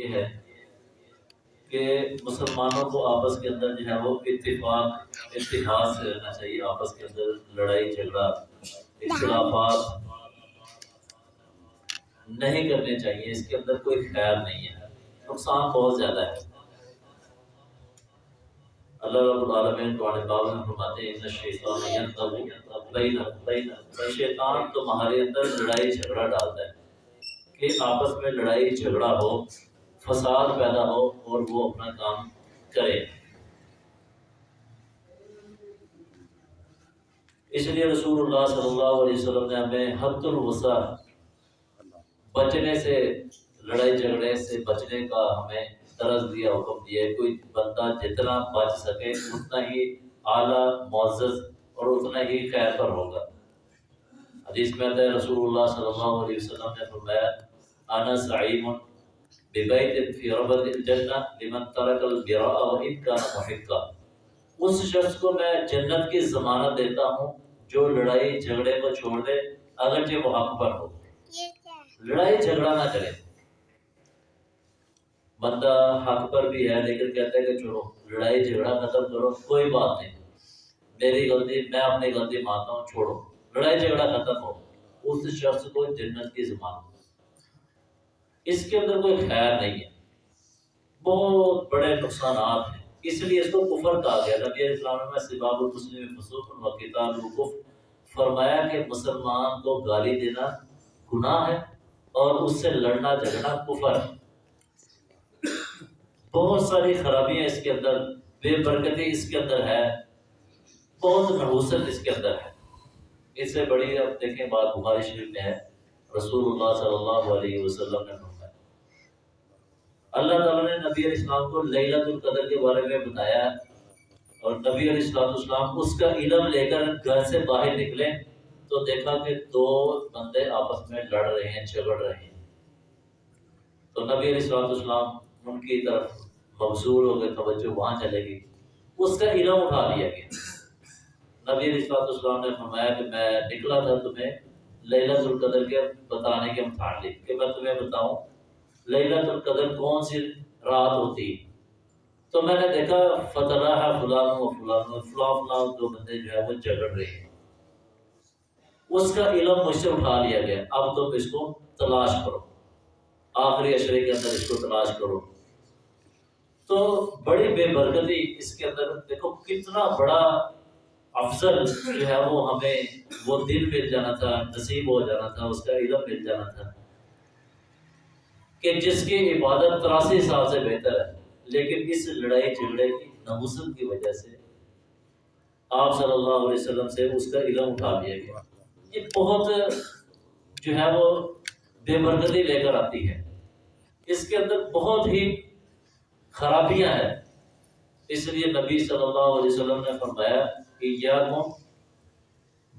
یہ ہے کہ مسلمانوں کو آپس کے اندر جو ہے وہ اتفاق، اتحاد سے رہنا چاہیے، آپس کے اندر لڑائی، جھگڑا، اختلافات نہیں کرنے چاہیے، اس کے اندر کوئی خیر نہیں ہے، نقصان بہت زیادہ ہے۔ اللہ رب العالمین قرآن پاک میں فرماتے ہیں، ان شیطان ینتظر بین بین شیطان تمہارے اندر لڑائی، جھگڑا ڈالتا ہے، کہ آپس میں لڑائی، جھگڑا ہو۔ فساد پیدا ہو اور وہ اپنا کام کرے۔ اس لیے رسول اللہ صلی اللہ علیہ وسلم نے ہمیں حد الوسع، بچنے سے، لڑائی جھگڑے سے بچنے کا ہمیں طرز دیا، حکم دیا۔ ہے کوئی بندہ جتنا بچ سکے، اتنا ہی اعلیٰ، معزز اور اتنا ہی خیر پر ہوگا۔ حدیث میں آتا ہے، رسول اللہ صلی اللہ علیہ وسلم نے فرمایا، انا سعیم ببیت فی ربد الجنہ لمن ترک البراء و ان کان محقا. اس شخص کو میں جنت کی ضمانت دیتا ہوں جو لڑائی جھگڑے کو چھوڑ دے اگرچہ وہ حق پر ہو۔ لڑائی جھگڑا نہ کرے۔ بندہ حق پر بھی ہے لیکن کہتے ہیں کہ چھوڑو لڑائی جھگڑا ختم کرو کوئی بات نہیں۔ میری غلطی میں اپنی غلطی مانتا ہوں چھوڑو۔ لڑائی جھگڑا ختم ہو۔ اس شخص کو جنت کی زمان اس کے اندر کوئی خیر نہیں ہے۔ بہت بڑے نقصانات ہیں۔ اس لیے اس کو کفر کہا گیا۔ نبی اسلام میں سباب المسلم فسوق و کتاب فرمایا کہ مسلمان کو گالی دینا گناہ ہے اور اس سے لڑنا جھگڑنا کفر ہے۔ بہت ساری خرابیاں اس کے اندر، بے برکتی اس کے اندر ہے بہت نحوست اس کے اندر ہے۔ اس سے بڑی اب دیکھیں، بات بخاری شریف میں ہے۔ رسول اللہ صلی اللہ علیہ وسلم نے فرمایا، اللہ تعالیٰ نے نبی علیہ السلام کو لیلت القدر کے بارے میں بتایا اور نبی علیہ السلام السلام اس کا علم لے کر گھر سے باہر نکلے تو دیکھا کہ دو بندے آپس میں لڑ رہے ہیں، جھگڑ رہے ہیں۔ تو نبی علیہ السلام اسلام ان کی طرف مبصور ہو گئے، توجہ وہاں چلے گی اس کا علم اٹھا لیا گیا۔ نبی علیہ السلام اسلام نے فرمایا کہ میں نکلا تھا تمہیں لیلت القدر کے بتانے کے متعلق کہ میں تمہیں بتاؤں لیلت القدر کون سی رات ہوتی؟ تو میں نے دیکھا فتح ہے فلان و فلان و فلان دو بندے جو ہے وہ جھگڑ رہے ہیں۔ اس کا علم مجھ سے اٹھا لیا گیا۔ اب تم اس کو تلاش کرو۔ آخری اشرے کے اندر اس کو تلاش کرو۔ تو بڑی بے برکتی اس کے اندر، دیکھو کتنا بڑا افضل جو ہے وہ ہمیں وہ دل مل جانا تھا، نصیب ہو جانا تھا، اس کا علم مل جانا تھا۔ کہ جس کی عبادت تراسی سال سے بہتر ہے، لیکن اس لڑائی جھگڑے کی نوسط کی وجہ سے آپ صلی اللہ علیہ وسلم سے اس کا علم اٹھا لیا گیا۔ یہ بہت جو ہے وہ بے برکتی لے کر آتی ہے۔ اس کے اندر بہت ہی خرابیاں ہیں۔ اس لیے نبی صلی اللہ علیہ وسلم نے فرمایا کہ یا تم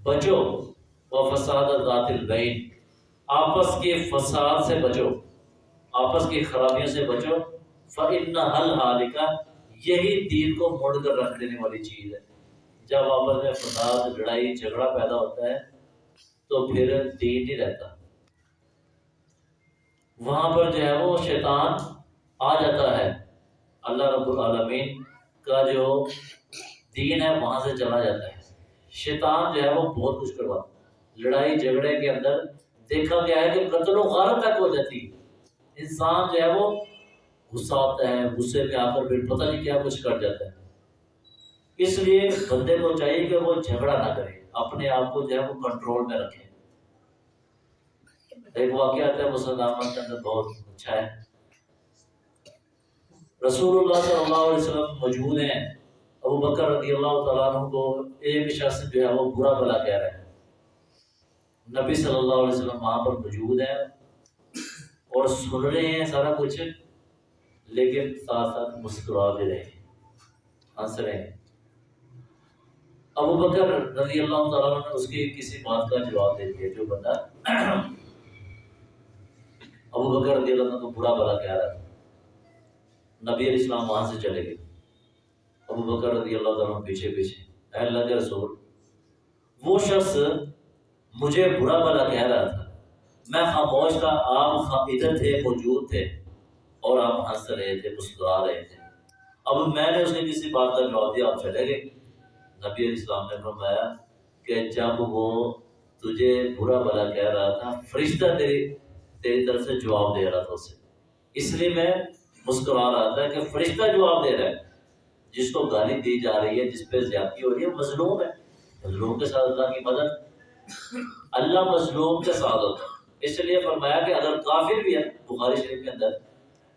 بچو و فساد ذات البین۔ آپس کے فساد سے بچو آپس کی خرابیوں سے بچو فن حل حالکا یہی دین کو موڑ کر رکھ دینے والی چیز ہے۔ جب آپس میں فساد، لڑائی، جھگڑا پیدا ہوتا ہے، تو پھر دین نہیں رہتا۔ وہاں پر جو ہے وہ شیطان آ جاتا ہے۔ اللہ رب العالمین کا جو دین ہے وہاں سے چلا جاتا ہے۔ شیطان جو ہے وہ بہت کچھ کرواتا لڑائی جھگڑے کے اندر دیکھا گیا ہے کہ قتل و غارت تک ہو جاتی انسان جو ہے وہ غصہ آتا ہے، غصے میں آ کر پھر پتہ نہیں کیا کچھ کر جاتا ہے۔ اس لیے بندے کو چاہیے کہ وہ جھگڑا نہ کرے، اپنے آپ کو جو ہے وہ کنٹرول میں رکھے۔ ایک واقعہ ہے، مسلمان کے اندر بہت اچھا ہے۔ رسول اللہ صلی اللہ علیہ وسلم موجود ہیں۔ ابو بکر رضی اللہ تعالیٰ عنہ کو ایک شخص جو ہے وہ برا بلا کہہ رہے ہیں۔ نبی صلی اللہ علیہ وسلم وہاں پر موجود ہیں اور سن رہے ہیں سارا کچھ، لیکن ساتھ ساتھ مسکرا بھی رہے ہیں، ہنس رہے ہیں۔ ابو بکر رضی اللہ تعالیٰ نے اس کی کسی بات کا جواب دے دیا، جو بندہ ابو بکر رضی اللہ کو برا بلا کہہ رہا تھا۔ نبی علیہ السلام وہاں سے چلے گئے۔ ابو بکر رضی اللہ تعالیٰ پیچھے پیچھے، اے اللہ کے رسول، وہ شخص مجھے برا بلا کہہ رہا تھا۔ میں خاموش تھا، آپ ادھر تھے، موجود تھے، اور آپ ہنس رہے تھے، مسکرا رہے تھے۔ اب میں نے اس نے کسی بات کا جواب دیا، آپ چلے گئے۔ نبی علیہ السلام نے فرمایا کہ جب وہ تجھے برا بلا کہہ رہا تھا، فرشتہ تیری تیری طرف سے جواب دے رہا تھا اسے۔ اس لیے میں مسکرا رہا تھا کہ فرشتہ جواب دے رہا ہے۔ جس کو گالی دی جا رہی ہے، جس پہ زیادتی ہو رہی ہے مظلوم ہے۔ مظلوم کے ساتھ اللہ کی مدد۔ اللہ مظلوم کے ساتھ ہوتا ہے۔ اس لیے فرمایا کہ اگر کافر بھی ہے، بخاری شریف کے اندر،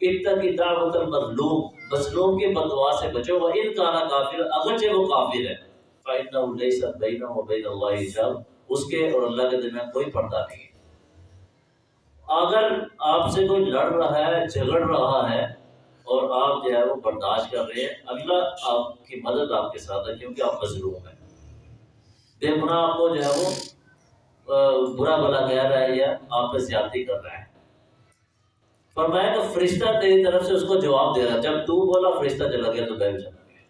اتنا کی دعوت المظلوم، مظلوم کے بدوا سے بچو، وہ ان کا کافر، اگرچہ وہ کافر ہے۔ فَإِنَّهُ لَيْسَ بَيْنَهُ وَبَيْنَ اللَّهِ حجاب۔ اس کے اور اللہ کے درمیان کوئی پردہ نہیں۔ اگر آپ سے کوئی لڑ رہا ہے، جھگڑ رہا ہے اور آپ جو ہے وہ برداشت کر رہے ہیں۔ اللہ آپ کی مدد آپ کے ساتھ ہے، کیونکہ آپ مظلوم ہیں۔ بے گناہ آپ کو جو ہے وہ برا بلا کہہ رہا ہے یا آپ پہ زیادتی کر رہا ہے۔ فرمایا کہ فرشتہ تیری طرف سے اس کو جواب دے رہا جب تو بولا فرشتہ چلا گیا تو بیٹھ چلا گیا۔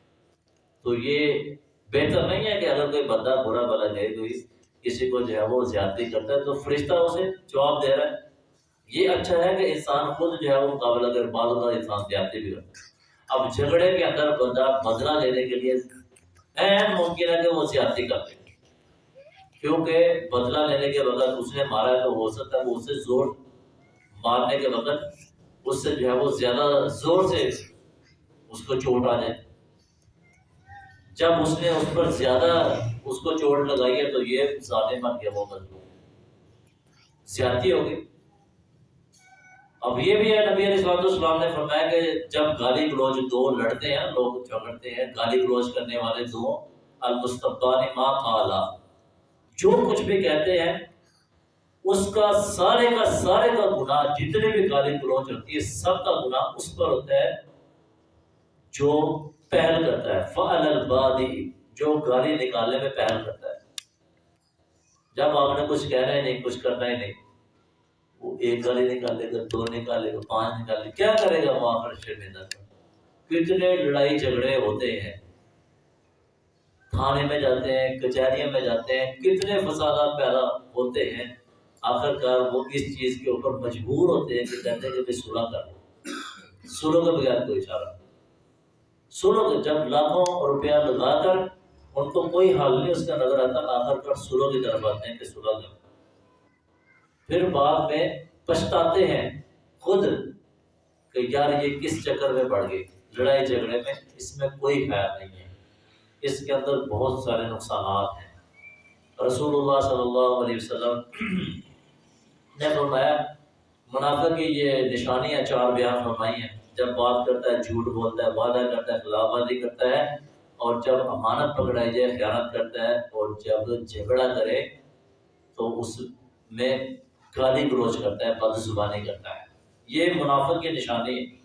تو یہ بہتر نہیں ہے کہ اگر کوئی بندہ برا بلا کہے، کوئی کسی کو جو ہے وہ زیادتی کرتا ہے تو فرشتہ اسے جواب دے رہا ہے۔ یہ اچھا ہے کہ انسان خود جو ہے وہ مقابلہ کر بعض اوقات انسان زیادتی بھی کرتا ہے۔ اب جھگڑے کے اندر بندہ بدلہ لینے کے لیے اہم ممکن ہے کہ وہ زیادتی کر دے۔ کیونکہ بدلہ لینے کے وقت اس نے مارا ہے تو ہو سکتا ہے وہ اسے زور مارنے کے وقت اس سے جو ہے وہ زیادہ زور سے اس کو چوٹ آ جائے۔ جب اس نے اس پر زیادہ اس کو چوٹ لگائی ہے تو یہ ظالم بن گیا وہ مظلوم۔ زیادتی ہوگی۔ اب یہ بھی ہے، نبی علیہ السلام نے فرمایا کہ جب گالی گلوچ دو لڑتے ہیں، لوگ جھگڑتے ہیں، گالی گلوچ کرنے والے دو المستقبان ما قالا۔ جو کچھ بھی کہتے ہیں، اس کا سارے کا سارے کا گناہ، جتنے بھی گالی گلوچ ہوتی ہے، سب کا گناہ اس پر ہوتا ہے جو پہل کرتا ہے۔ فعل البادی جو گالی نکالنے میں پہل کرتا ہے۔ جب آپ نے کچھ کہنا ہی نہیں، کچھ کرنا ہی نہیں۔ وہ ایک گالی نکالے گا دو نکالے گا پانچ نکالے کیا کرے گا وہ آخر شرمندہ کتنے لڑائی جھگڑے ہوتے ہیں۔ تھانے میں جاتے ہیں کچہریوں میں جاتے ہیں، کتنے فسادات پیدا ہوتے ہیں۔ آخر کار وہ اس چیز کے اوپر مجبور ہوتے ہیں کہ کہتے ہیں کہ سلح کر لو۔ سلو کے بغیر کوئی اشارہ سلو کے جب لاکھوں روپیہ لگا کر ان کو کوئی حل نہیں، اس کا نظر آتا آخر کار سلو کی طرف آتے ہیں کہ سلح کر پھر بعد میں پچھتاتے ہیں خود کہ یار یہ کس چکر میں پڑ گئی لڑائی جھگڑے میں اس میں کوئی خیال نہیں ہے۔ اس کے اندر بہت سارے نقصانات ہیں۔ رسول اللہ صلی اللہ علیہ وسلم نے فرمایا، منافع کی یہ نشانیاں چار بیان فرمائی ہیں۔ جب بات کرتا ہے، جھوٹ بولتا ہے، وعدہ کرتا ہے، خلاف ورزی کرتا ہے، اور جب امانت پکڑائی جائے، خیانت کرتا ہے، اور جب جھگڑا کرے، تو اس میں گالی گلوچ کرتا ہے، بد زبانی کرتا ہے۔ یہ منافع کی نشانی ہے۔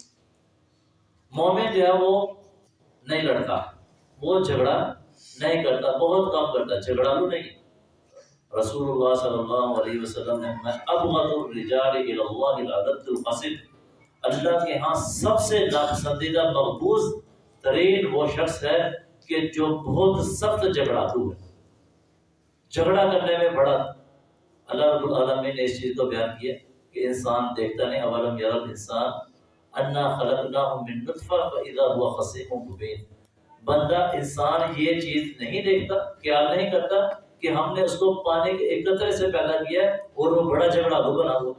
مومن جو ہے وہ نہیں لڑتا، وہ جھگڑا نہیں کرتا، بہت کم کرتا، جھگڑا تو نہیں۔ رسول اللہ صلی اللہ علیہ وسلم نے میں ابغض الرجال اللہ العدد القصد اللہ کے ہاں سب سے ناپسندیدہ، مقبوض ترین وہ شخص ہے کہ جو بہت سخت جھگڑاتو ہے۔ جھگڑا کرنے میں بڑا اللہ رب العالمین نے اس چیز کو بیان کیا کہ انسان دیکھتا نہیں اولم یرل انسان، انا خلقناہ من نطفہ فاذا هو خصیم مبین۔ بندہ انسان یہ چیز نہیں دیکھتا، خیال نہیں کرتا کہ ہم نے اس کو پانی کے ایک قطرے سے پیدا کیا ہے اور وہ بڑا جھگڑا دو بنا ہوا۔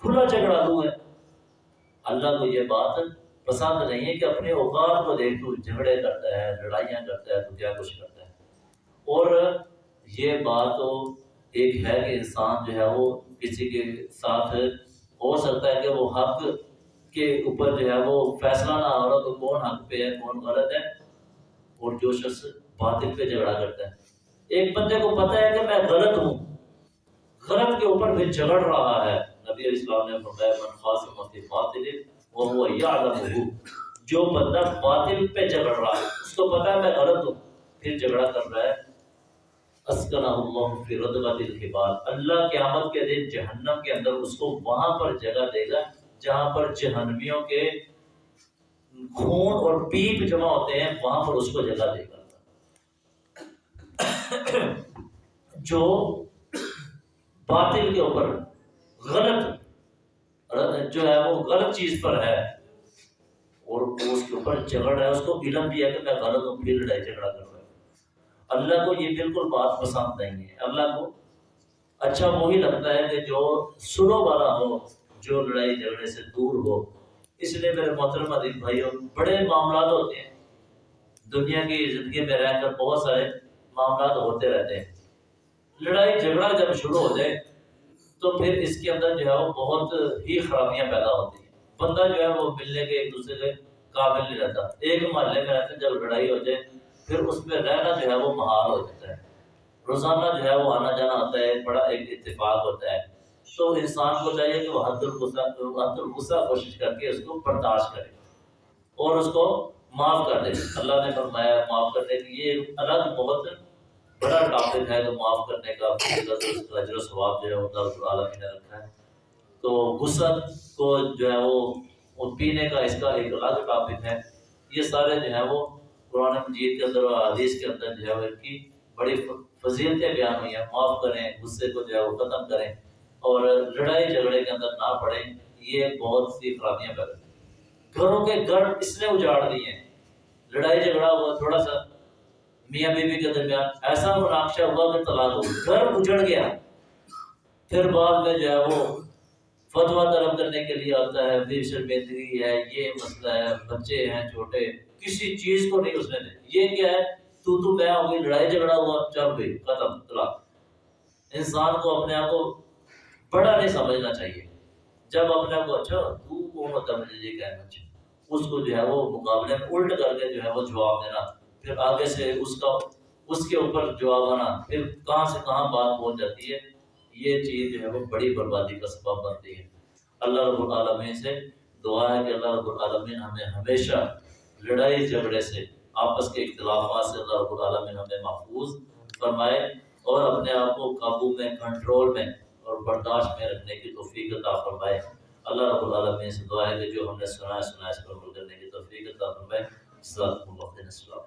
کھلا جھگڑا دو ہے۔ اللہ کو یہ بات پسند نہیں ہے کہ اپنے اوقات کو دیکھ تو جھگڑے کرتا ہے، لڑائیاں کرتا ہے تو کیا کچھ کرتا ہے۔ اور یہ بات ایک ہے کہ انسان جو ہے وہ کسی کے ساتھ ہو سکتا ہے کہ وہ حق کے اوپر جو ہے وہ فیصلہ نہ ہو رہا تو کون حق پہ ہے، کون غلط ہے؟ اور جو شخص باطل پہ جھگڑا کرتا ہے۔ ایک بندے کو پتہ ہے کہ میں غلط ہوں۔ غلط کے اوپر بھی جھگڑ رہا ہے۔ نبی علیہ السلام نے فرمایا، من خاصم فی باطل وهو يعلم جو بندہ باطل پہ جھگڑ رہا ہے، اس کو پتہ ہے میں غلط ہوں۔ پھر جھگڑا کر رہا ہے۔ اسکنہ اللہ فی رضبت الخبال۔ اللہ قیامت کے دن جہنم کے اندر اس کو وہاں پر جگہ دے گا جہاں پر جہنمیوں کے خون اور پیپ جمع ہوتے ہیں، وہاں پر اس کو جگہ دے گا۔ جو باطل کے اوپر غلط جو ہے وہ غلط چیز پر ہے اور اس کے اوپر جھگڑ ہے، اس کو علم بھی ہے کہ میں غلط ہوں، پھر لڑائی جھگڑا کر رہا ہوں۔ اللہ کو یہ بالکل بات پسند نہیں ہے۔ اللہ کو اچھا وہی لگتا ہے کہ جو سنو والا ہو، جو لڑائی جھگڑے سے دور ہو۔ اس لیے میرے محترم عدیب بھائیوں بڑے معاملات ہوتے ہیں۔ دنیا کی زندگی میں رہ کر بہت سارے معاملات ہوتے رہتے ہیں۔ لڑائی جھگڑا جب شروع ہو جائے تو پھر اس کے اندر جو ہے وہ بہت ہی خرابیاں پیدا ہوتی ہیں۔ بندہ جو ہے وہ ملنے کے ایک دوسرے کے قابل نہیں رہتا۔ ایک محلے میں رہتے جب لڑائی ہو جائے پھر اس میں رہنا جو ہے وہ محال ہو جاتا ہے۔ روزانہ جو ہے وہ آنا جانا ہوتا ہے، بڑا ایک اتفاق ہوتا ہے۔ تو انسان کو چاہیے کہ وہ حد الغصہ حد الغصہ کوشش کر کے اس کو برداشت کرے اور اس کو معاف کر دے۔ اللہ نے فرمایا، معاف کرنے کی یہ الگ بہت بڑا ٹاپک ہے کہ معاف کرنے کا اجر و ثواب جو ہے وہ اللہ عالمی نے رکھا ہے۔ تو غصہ کو جو ہے وہ پینے کا اس کا ایک الگ ٹاپک ہے۔ یہ سارے جو ہے وہ قرآن مجید کے اندر اور حدیث کے اندر جو ہے وہ ان کی بڑی فضیلتیں بیان ہوئی ہیں۔ معاف کریں، غصے کو جو ہے وہ ختم کریں اور لڑائی جھگڑے کے اندر نہ پڑیں۔ یہ بہت سی خرابیاں پیدا گھروں کے گھر اس نے اجاڑ دی ہیں۔ لڑائی جھگڑا ہوا، تھوڑا سا میاں بیوی کے درمیان ایسا مناقشہ ہوا کہ طلاق ہو گھر اجڑ گیا۔ پھر بعد میں جو ہے وہ فتوا طلب کرنے کے لیے آتا ہے بے شرمندگی ہے، یہ مسئلہ ہے، بچے ہیں، چھوٹے۔ کسی چیز کو نہیں اس نے دے یہ کیا ہے؟ تو تو میں ہو گئی، لڑائی جھگڑا ہوا، چل گئی، ختم، طلاق۔ انسان کو اپنے آپ کو بڑا نہیں سمجھنا چاہیے۔ جب اپنے آپ کو اچھا تو وہ مطلب مجھے یہ کہنا؟ چاہیے اس کو جو ہے وہ مقابلے میں الٹ کر کے جو ہے وہ جواب دینا، پھر آگے سے اس کا، اس کے اوپر جواب آنا، پھر کہاں سے کہاں بات پہنچ جاتی ہے، یہ چیز جو ہے وہ بڑی بربادی کا سبب بنتی ہے۔ اللہ رب العالمین سے دعا ہے کہ اللہ رب العالمین ہمیں ہمیشہ لڑائی جھگڑے سے آپس کے اختلافات سے اللہ رب العالمین ہمیں محفوظ فرمائے اور اپنے آپ کو قابو میں، کنٹرول میں اور برداشت میں رکھنے کی توفیق عطا فرمائے۔ اللہ رب العالمین سے دعا ہے کہ جو ہم نے سنا ہے سنا ہے، اس پر عمل کرنے کی توفیق عطا فرمائے۔ السلام علیکم۔